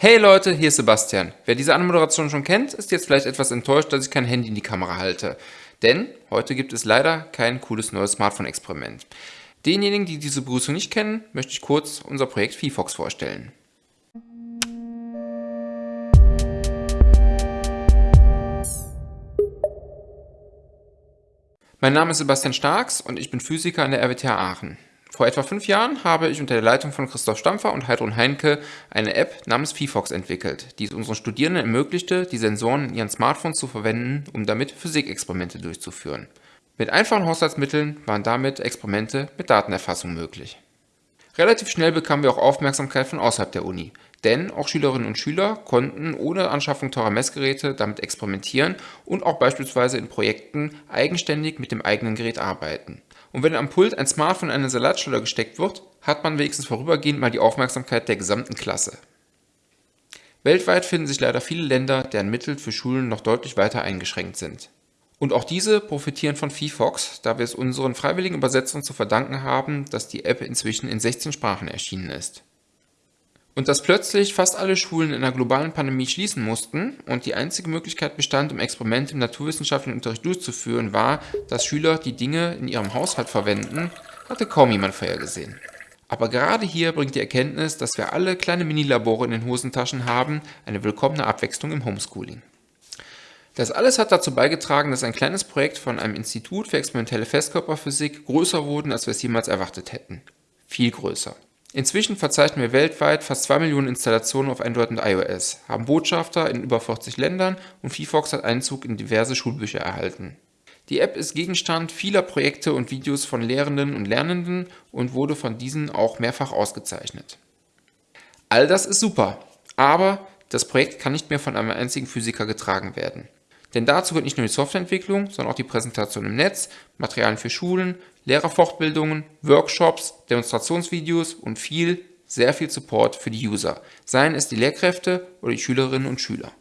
Hey Leute, hier ist Sebastian. Wer diese Anmoderation schon kennt, ist jetzt vielleicht etwas enttäuscht, dass ich kein Handy in die Kamera halte. Denn heute gibt es leider kein cooles neues Smartphone-Experiment. Denjenigen, die diese Begrüßung nicht kennen, möchte ich kurz unser Projekt VFox vorstellen. Mein Name ist Sebastian Starks und ich bin Physiker an der RWTH Aachen. Vor etwa fünf Jahren habe ich unter der Leitung von Christoph Stampfer und Heidrun Heinke eine App namens VFox entwickelt, die es unseren Studierenden ermöglichte, die Sensoren in ihren Smartphones zu verwenden, um damit Physikexperimente durchzuführen. Mit einfachen Haushaltsmitteln waren damit Experimente mit Datenerfassung möglich. Relativ schnell bekamen wir auch Aufmerksamkeit von außerhalb der Uni, denn auch Schülerinnen und Schüler konnten ohne Anschaffung teurer Messgeräte damit experimentieren und auch beispielsweise in Projekten eigenständig mit dem eigenen Gerät arbeiten. Und wenn am Pult ein Smartphone in eine Salatschale gesteckt wird, hat man wenigstens vorübergehend mal die Aufmerksamkeit der gesamten Klasse. Weltweit finden sich leider viele Länder, deren Mittel für Schulen noch deutlich weiter eingeschränkt sind. Und auch diese profitieren von VFox, da wir es unseren freiwilligen Übersetzungen zu verdanken haben, dass die App inzwischen in 16 Sprachen erschienen ist. Und dass plötzlich fast alle Schulen in einer globalen Pandemie schließen mussten und die einzige Möglichkeit bestand, um Experimente im naturwissenschaftlichen Unterricht durchzuführen, war, dass Schüler die Dinge in ihrem Haushalt verwenden, hatte kaum jemand vorhergesehen. Aber gerade hier bringt die Erkenntnis, dass wir alle kleine Minilabore in den Hosentaschen haben, eine willkommene Abwechslung im Homeschooling. Das alles hat dazu beigetragen, dass ein kleines Projekt von einem Institut für experimentelle Festkörperphysik größer wurde, als wir es jemals erwartet hätten. Viel größer. Inzwischen verzeichnen wir weltweit fast 2 Millionen Installationen auf Android und iOS, haben Botschafter in über 40 Ländern und VFox hat Einzug in diverse Schulbücher erhalten. Die App ist Gegenstand vieler Projekte und Videos von Lehrenden und Lernenden und wurde von diesen auch mehrfach ausgezeichnet. All das ist super, aber das Projekt kann nicht mehr von einem einzigen Physiker getragen werden. Denn dazu gehört nicht nur die Softwareentwicklung, sondern auch die Präsentation im Netz, Materialien für Schulen, Lehrerfortbildungen, Workshops, Demonstrationsvideos und viel, sehr viel Support für die User, seien es die Lehrkräfte oder die Schülerinnen und Schüler.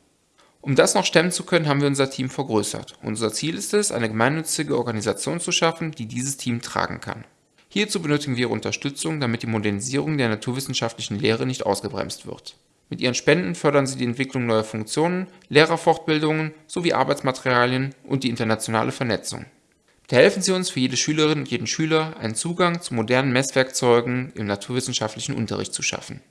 Um das noch stemmen zu können, haben wir unser Team vergrößert. Unser Ziel ist es, eine gemeinnützige Organisation zu schaffen, die dieses Team tragen kann. Hierzu benötigen wir Unterstützung, damit die Modernisierung der naturwissenschaftlichen Lehre nicht ausgebremst wird. Mit ihren Spenden fördern sie die Entwicklung neuer Funktionen, Lehrerfortbildungen sowie Arbeitsmaterialien und die internationale Vernetzung. Bitte helfen Sie uns für jede Schülerin und jeden Schüler einen Zugang zu modernen Messwerkzeugen im naturwissenschaftlichen Unterricht zu schaffen